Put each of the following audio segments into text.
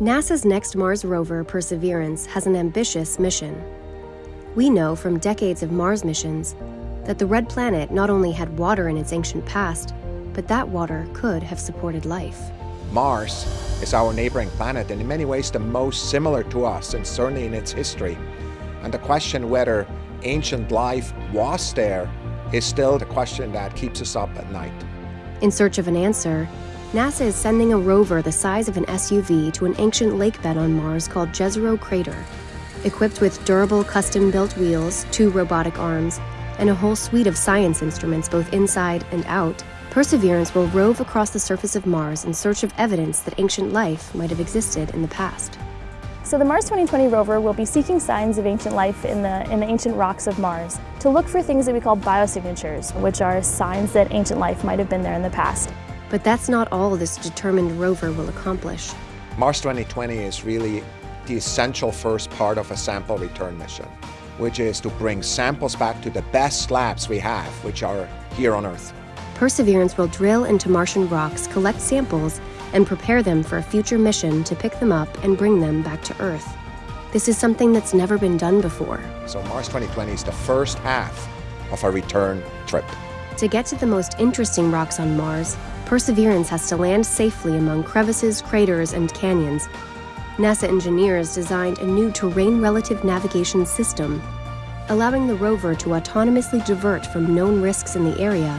NASA's next Mars rover, Perseverance, has an ambitious mission. We know from decades of Mars missions that the red planet not only had water in its ancient past, but that water could have supported life. Mars is our neighboring planet and in many ways the most similar to us and certainly in its history. And the question whether ancient life was there is still the question that keeps us up at night. In search of an answer, NASA is sending a rover the size of an SUV to an ancient lake bed on Mars called Jezero Crater. Equipped with durable custom built wheels, two robotic arms, and a whole suite of science instruments both inside and out, Perseverance will rove across the surface of Mars in search of evidence that ancient life might have existed in the past. So the Mars 2020 rover will be seeking signs of ancient life in the, in the ancient rocks of Mars to look for things that we call biosignatures, which are signs that ancient life might have been there in the past. But that's not all this determined rover will accomplish. Mars 2020 is really the essential first part of a sample return mission, which is to bring samples back to the best labs we have, which are here on Earth. Perseverance will drill into Martian rocks, collect samples, and prepare them for a future mission to pick them up and bring them back to Earth. This is something that's never been done before. So Mars 2020 is the first half of a return trip. To get to the most interesting rocks on Mars, Perseverance has to land safely among crevices, craters, and canyons. NASA engineers designed a new terrain relative navigation system, allowing the rover to autonomously divert from known risks in the area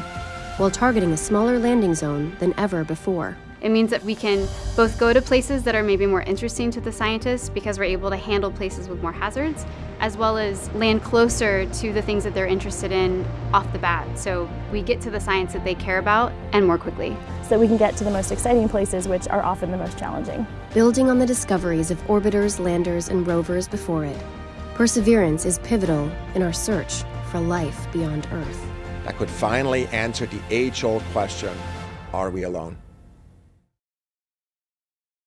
while targeting a smaller landing zone than ever before. It means that we can both go to places that are maybe more interesting to the scientists because we're able to handle places with more hazards, as well as land closer to the things that they're interested in off the bat. So we get to the science that they care about and more quickly. So that we can get to the most exciting places, which are often the most challenging. Building on the discoveries of orbiters, landers, and rovers before it, Perseverance is pivotal in our search for life beyond Earth. That could finally answer the age old question are we alone?